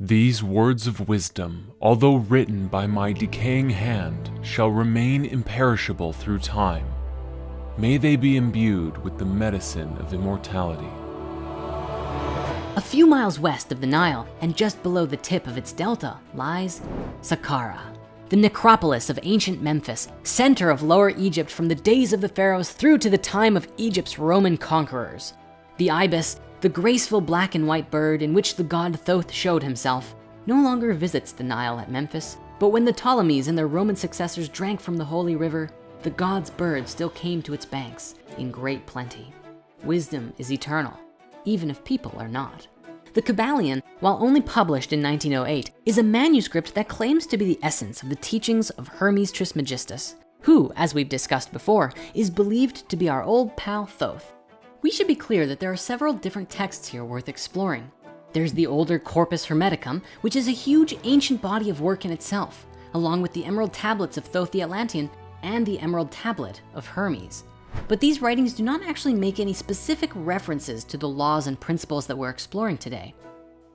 These words of wisdom, although written by my decaying hand, shall remain imperishable through time. May they be imbued with the medicine of immortality. A few miles west of the Nile and just below the tip of its delta lies Saqqara, the necropolis of ancient Memphis, center of Lower Egypt from the days of the pharaohs through to the time of Egypt's Roman conquerors. The ibis, the graceful black and white bird in which the god Thoth showed himself, no longer visits the Nile at Memphis, but when the Ptolemies and their Roman successors drank from the holy river, the god's bird still came to its banks in great plenty. Wisdom is eternal, even if people are not. The Kybalion, while only published in 1908, is a manuscript that claims to be the essence of the teachings of Hermes Trismegistus, who, as we've discussed before, is believed to be our old pal Thoth. We should be clear that there are several different texts here worth exploring. There's the older Corpus Hermeticum, which is a huge ancient body of work in itself, along with the Emerald Tablets of Thoth the Atlantean and the Emerald Tablet of Hermes. But these writings do not actually make any specific references to the laws and principles that we're exploring today.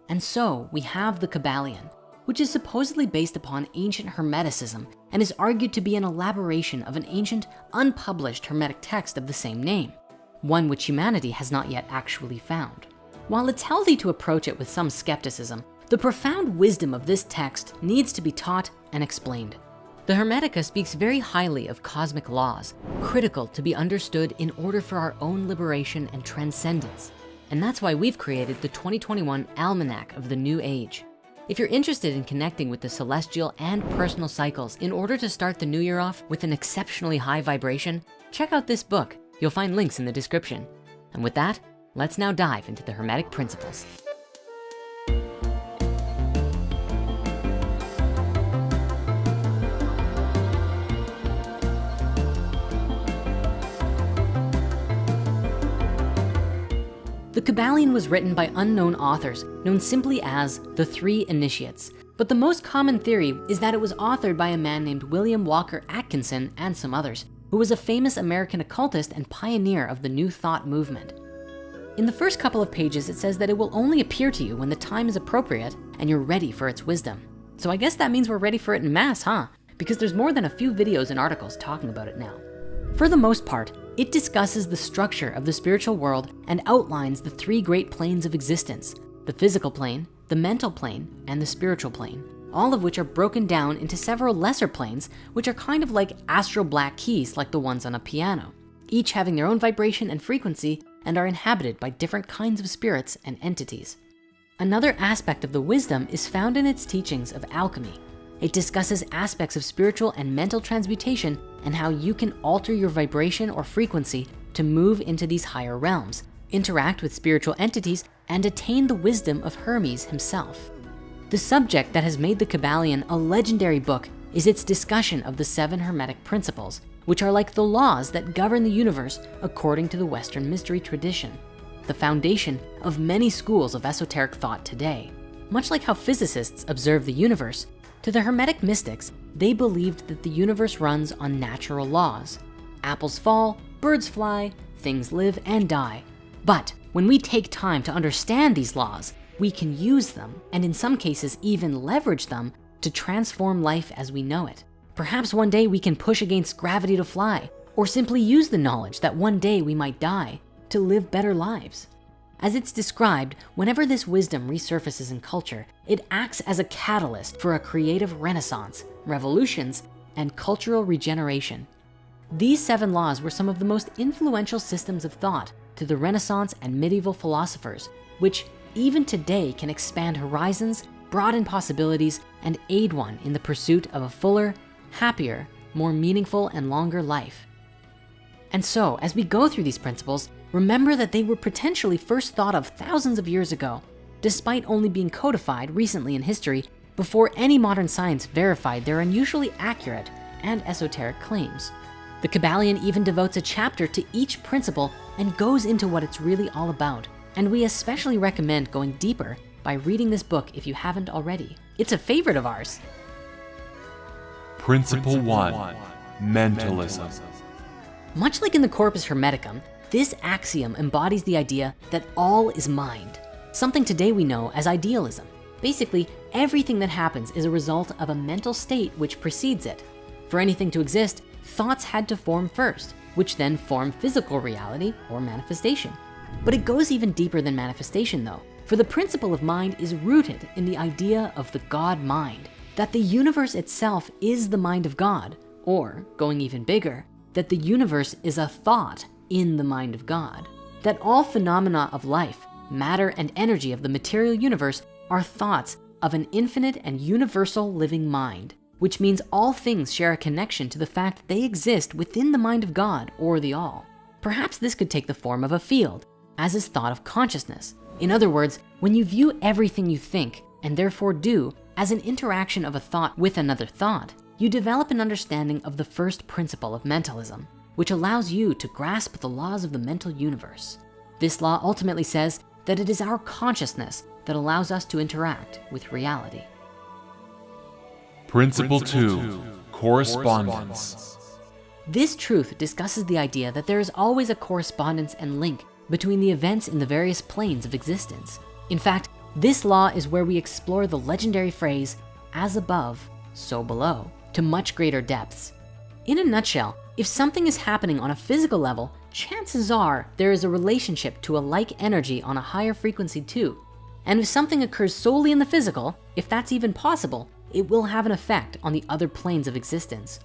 And so we have the Kybalion, which is supposedly based upon ancient Hermeticism and is argued to be an elaboration of an ancient unpublished Hermetic text of the same name, one which humanity has not yet actually found. While it's healthy to approach it with some skepticism, the profound wisdom of this text needs to be taught and explained. The Hermetica speaks very highly of cosmic laws, critical to be understood in order for our own liberation and transcendence. And that's why we've created the 2021 Almanac of the New Age. If you're interested in connecting with the celestial and personal cycles in order to start the new year off with an exceptionally high vibration, check out this book. You'll find links in the description. And with that, let's now dive into the Hermetic principles. The Kybalion was written by unknown authors known simply as the Three Initiates. But the most common theory is that it was authored by a man named William Walker Atkinson and some others, who was a famous American occultist and pioneer of the New Thought movement. In the first couple of pages, it says that it will only appear to you when the time is appropriate and you're ready for its wisdom. So I guess that means we're ready for it in mass, huh? Because there's more than a few videos and articles talking about it now. For the most part, it discusses the structure of the spiritual world and outlines the three great planes of existence, the physical plane, the mental plane, and the spiritual plane, all of which are broken down into several lesser planes, which are kind of like astral black keys like the ones on a piano, each having their own vibration and frequency and are inhabited by different kinds of spirits and entities. Another aspect of the wisdom is found in its teachings of alchemy. It discusses aspects of spiritual and mental transmutation and how you can alter your vibration or frequency to move into these higher realms, interact with spiritual entities, and attain the wisdom of Hermes himself. The subject that has made the Kybalion a legendary book is its discussion of the seven Hermetic principles, which are like the laws that govern the universe according to the Western mystery tradition, the foundation of many schools of esoteric thought today. Much like how physicists observe the universe, to the Hermetic mystics, they believed that the universe runs on natural laws. Apples fall, birds fly, things live and die. But when we take time to understand these laws, we can use them, and in some cases even leverage them to transform life as we know it. Perhaps one day we can push against gravity to fly, or simply use the knowledge that one day we might die to live better lives. As it's described, whenever this wisdom resurfaces in culture, it acts as a catalyst for a creative renaissance, revolutions, and cultural regeneration. These seven laws were some of the most influential systems of thought to the Renaissance and medieval philosophers, which even today can expand horizons, broaden possibilities, and aid one in the pursuit of a fuller, happier, more meaningful and longer life. And so as we go through these principles, remember that they were potentially first thought of thousands of years ago, despite only being codified recently in history before any modern science verified their unusually accurate and esoteric claims. The Kybalion even devotes a chapter to each principle and goes into what it's really all about. And we especially recommend going deeper by reading this book if you haven't already. It's a favorite of ours. Principle 1 Mentalism. Much like in the Corpus Hermeticum, this axiom embodies the idea that all is mind, something today we know as idealism. Basically, everything that happens is a result of a mental state which precedes it. For anything to exist, thoughts had to form first, which then form physical reality or manifestation. But it goes even deeper than manifestation though, for the principle of mind is rooted in the idea of the God mind, that the universe itself is the mind of God, or going even bigger, that the universe is a thought in the mind of God, that all phenomena of life, matter and energy of the material universe are thoughts of an infinite and universal living mind, which means all things share a connection to the fact that they exist within the mind of God or the all. Perhaps this could take the form of a field, as is thought of consciousness. In other words, when you view everything you think and therefore do as an interaction of a thought with another thought, you develop an understanding of the first principle of mentalism, which allows you to grasp the laws of the mental universe. This law ultimately says that it is our consciousness that allows us to interact with reality. Principle, two, correspondence. This truth discusses the idea that there is always a correspondence and link between the events in the various planes of existence. In fact, this law is where we explore the legendary phrase, as above, so below, to much greater depths. In a nutshell, if something is happening on a physical level, chances are there is a relationship to a like energy on a higher frequency too. And if something occurs solely in the physical, if that's even possible, it will have an effect on the other planes of existence.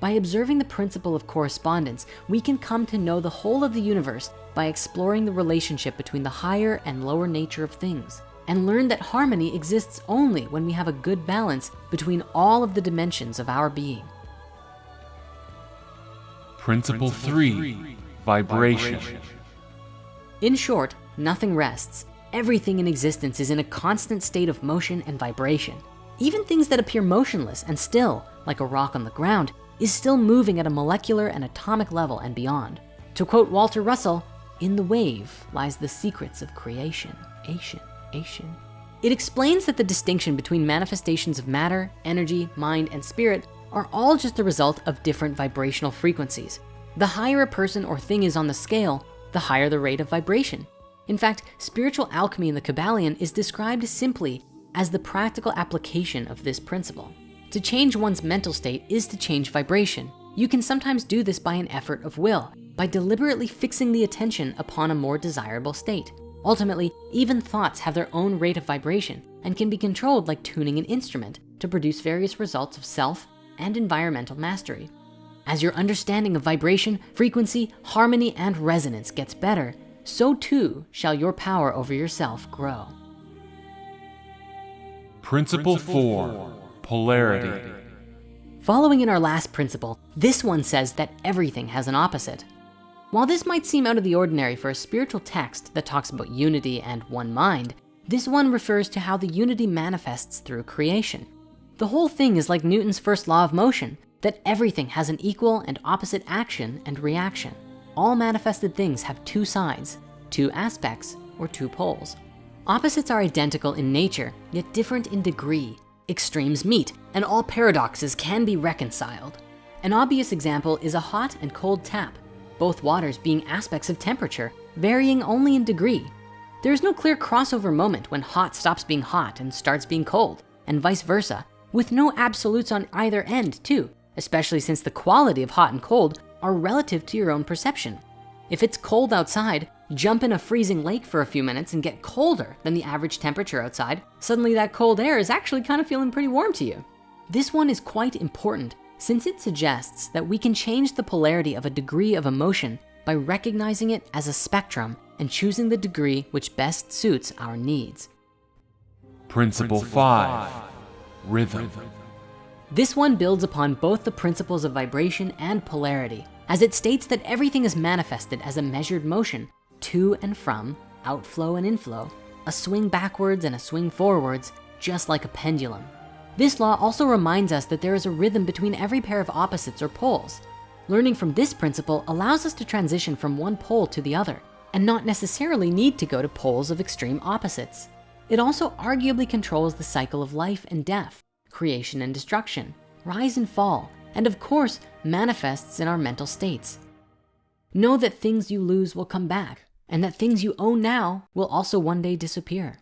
By observing the principle of correspondence, we can come to know the whole of the universe by exploring the relationship between the higher and lower nature of things and learn that harmony exists only when we have a good balance between all of the dimensions of our being. Principle three, vibration. In short, nothing rests. Everything in existence is in a constant state of motion and vibration. Even things that appear motionless and still, like a rock on the ground, is still moving at a molecular and atomic level and beyond. To quote Walter Russell, in the wave lies the secrets of creation, Asian, Asian. It explains that the distinction between manifestations of matter, energy, mind, and spirit are all just the result of different vibrational frequencies. The higher a person or thing is on the scale, the higher the rate of vibration. In fact, spiritual alchemy in the Kybalion is described simply as the practical application of this principle. To change one's mental state is to change vibration. You can sometimes do this by an effort of will, by deliberately fixing the attention upon a more desirable state. Ultimately, even thoughts have their own rate of vibration and can be controlled like tuning an instrument to produce various results of self and environmental mastery. As your understanding of vibration, frequency, harmony, and resonance gets better, so too shall your power over yourself grow. Principle four, polarity. Following in our last principle, this one says that everything has an opposite. While this might seem out of the ordinary for a spiritual text that talks about unity and one mind, this one refers to how the unity manifests through creation. The whole thing is like Newton's first law of motion, that everything has an equal and opposite action and reaction. All manifested things have two sides, two aspects, or two poles. Opposites are identical in nature, yet different in degree. Extremes meet, and all paradoxes can be reconciled. An obvious example is a hot and cold tap, both waters being aspects of temperature, varying only in degree. There is no clear crossover moment when hot stops being hot and starts being cold, and vice versa, with no absolutes on either end too, especially since the quality of hot and cold are relative to your own perception. If it's cold outside, jump in a freezing lake for a few minutes and get colder than the average temperature outside. Suddenly that cold air is actually kind of feeling pretty warm to you. This one is quite important since it suggests that we can change the polarity of a degree of emotion by recognizing it as a spectrum and choosing the degree which best suits our needs. Principle five, rhythm. This one builds upon both the principles of vibration and polarity as it states that everything is manifested as a measured motion to and from, outflow and inflow, a swing backwards and a swing forwards, just like a pendulum. This law also reminds us that there is a rhythm between every pair of opposites or poles. Learning from this principle allows us to transition from one pole to the other and not necessarily need to go to poles of extreme opposites. It also arguably controls the cycle of life and death, creation and destruction, rise and fall, and of course, manifests in our mental states. Know that things you lose will come back and that things you own now will also one day disappear.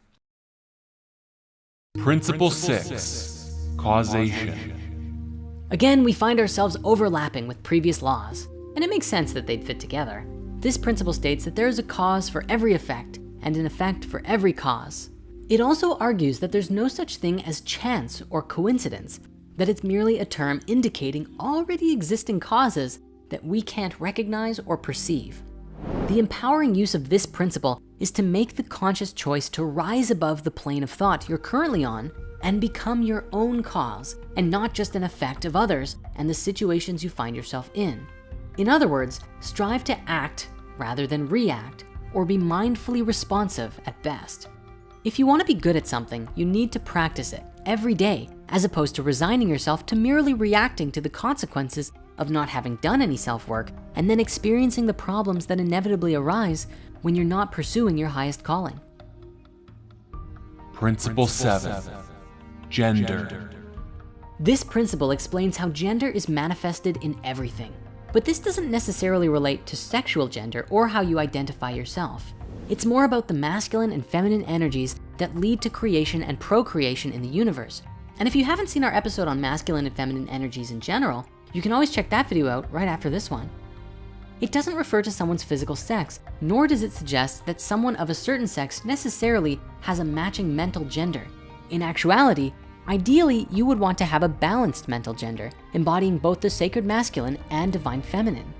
Principle 6 Causation. Again, we find ourselves overlapping with previous laws, and it makes sense that they'd fit together. This principle states that there is a cause for every effect and an effect for every cause. It also argues that there's no such thing as chance or coincidence, that it's merely a term indicating already existing causes that we can't recognize or perceive. The empowering use of this principle is to make the conscious choice to rise above the plane of thought you're currently on and become your own cause and not just an effect of others and the situations you find yourself in. In other words, strive to act rather than react or be mindfully responsive at best. If you wanna be good at something, you need to practice it every day as opposed to resigning yourself to merely reacting to the consequences of not having done any self-work and then experiencing the problems that inevitably arise when you're not pursuing your highest calling. Principle 7 Gender. This principle explains how gender is manifested in everything. But this doesn't necessarily relate to sexual gender or how you identify yourself. It's more about the masculine and feminine energies that lead to creation and procreation in the universe. And if you haven't seen our episode on masculine and feminine energies in general, you can always check that video out right after this one. It doesn't refer to someone's physical sex, nor does it suggest that someone of a certain sex necessarily has a matching mental gender. In actuality, ideally, you would want to have a balanced mental gender, embodying both the sacred masculine and divine feminine.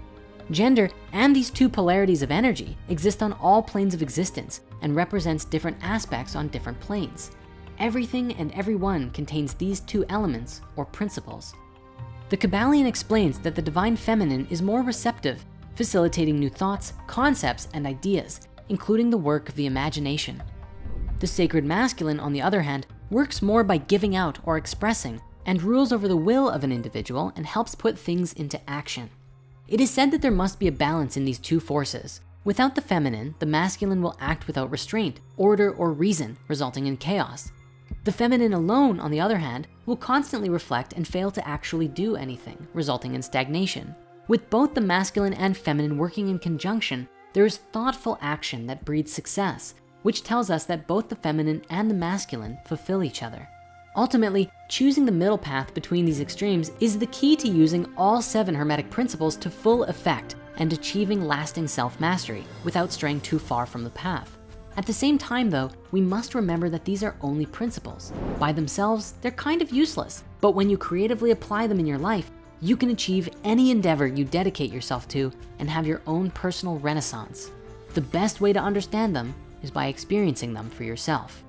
Gender and these two polarities of energy exist on all planes of existence and represents different aspects on different planes. Everything and everyone contains these two elements or principles. The Kybalion explains that the divine feminine is more receptive, facilitating new thoughts, concepts, and ideas, including the work of the imagination. The sacred masculine, on the other hand, works more by giving out or expressing and rules over the will of an individual and helps put things into action. It is said that there must be a balance in these two forces. Without the feminine, the masculine will act without restraint, order, or reason, resulting in chaos. The feminine alone, on the other hand, will constantly reflect and fail to actually do anything, resulting in stagnation. With both the masculine and feminine working in conjunction, there is thoughtful action that breeds success, which tells us that both the feminine and the masculine fulfill each other. Ultimately, choosing the middle path between these extremes is the key to using all seven Hermetic principles to full effect and achieving lasting self-mastery without straying too far from the path. At the same time though, we must remember that these are only principles. By themselves, they're kind of useless, but when you creatively apply them in your life, you can achieve any endeavor you dedicate yourself to and have your own personal renaissance. The best way to understand them is by experiencing them for yourself.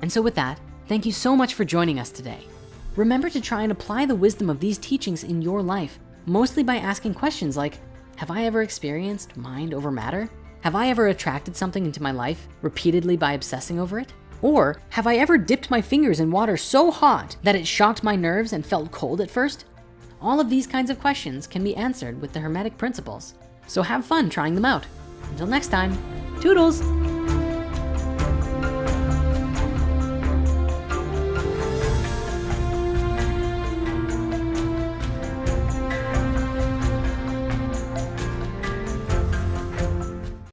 And so with that, thank you so much for joining us today. Remember to try and apply the wisdom of these teachings in your life, mostly by asking questions like, have I ever experienced mind over matter? Have I ever attracted something into my life repeatedly by obsessing over it? Or have I ever dipped my fingers in water so hot that it shocked my nerves and felt cold at first? All of these kinds of questions can be answered with the Hermetic principles. So have fun trying them out. Until next time, toodles.